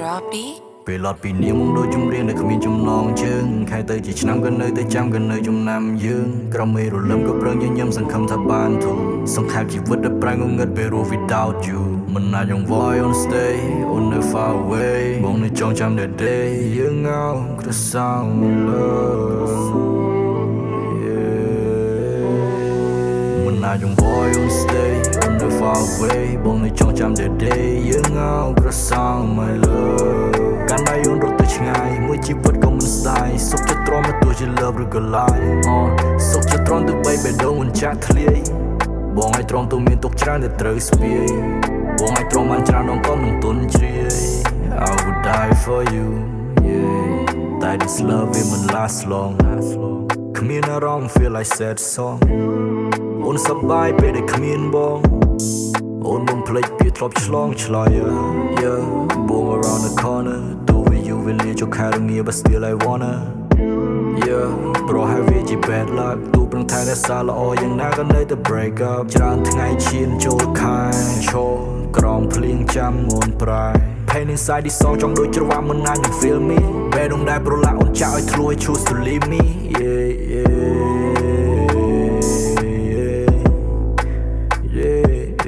Lottie ពេលឡត់ពីនាងមកដូចជំរៀងដែលគ្មានចំណងជើងខែទៅជាឆ្នាំក៏នៅតែចាំក៏នៅចំណាំយើងក្រមេរលឹមក៏ប្រឹងញញឹមសង្ឃឹមថាបានធូរសង្ខេបជីវិតដែលប្រែងងឹតពេលរស់ without you មិនអាចយង voy on stay on the far away បងនៅចងចាំ the day យើងងៅក្រសៅ love មិនអាចយង voy on stay on the far away បងនៅចងចាំ the day យើងងៅក្រសៅ my love កាន់ដៃយន្តរត់ទៅឆ្ងាយមួយជីវិតក៏មិនស្ដាយសុខចិត្តទ្រាំមកទោះជា love ឬក៏ lie អូសុខចិត្តទ្រាំទៅបីបេះដូងមិនចាក់ធ្លាយបងឲ្យទ្រាំទៅមានទុកច្រើនតែត្រូវស្ពាយបងឲ្យទ្រាំបានច្រើនដងក៏មិនទន់ជ្រាយ I would die for you yeah តែ this love it មិន last long គ្មានអារម្មណ៍ feel like sad song អូនសប្បាយពេលដែលគ្មានបង អូនបំភ្លេចពីធ្លាប់ឆ្លងឆ្លើយ Yeah boom around the corner do with you will lead your academy but still I wanna Yeah ប្រហែលវាជា bad luck ទូប្រឹងថែរក្សាល្អយ៉ាងណាក៏នៅតែ break up ច្រើនថ្ងៃឈានចូលខែឈរក្រំភ្លៀងចាំមុនប្រែ Pain inside this song ចង់ដូចច្រវាក់មិនណាញ you feel me ពេលដងដែរប្រឡាក់អូនចាក់ឲ្យធ្លួយ choose to leave me yeah yeah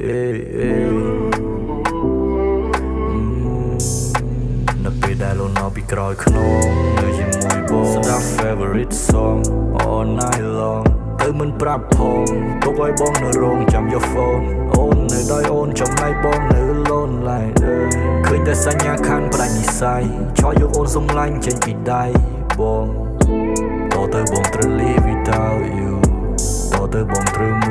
នៅពេលដែលលូនមកពីក្រោយខ្នងនៅជាមួយបងស្ដាប់ favorite song all night long ទៅមិនប្រាប់ផងទុកឲ្យបងនៅរោងចាំយក phone អូននៅដោយអូនចំណៃបងនៅ alone like ឃើញតែសញ្ញាខានប្រាញ់និស័យឆក់យកអូនសំឡាញ់ចេញពីដៃបងតទៅបងត្រូវ live without you តទៅបងត្រូវ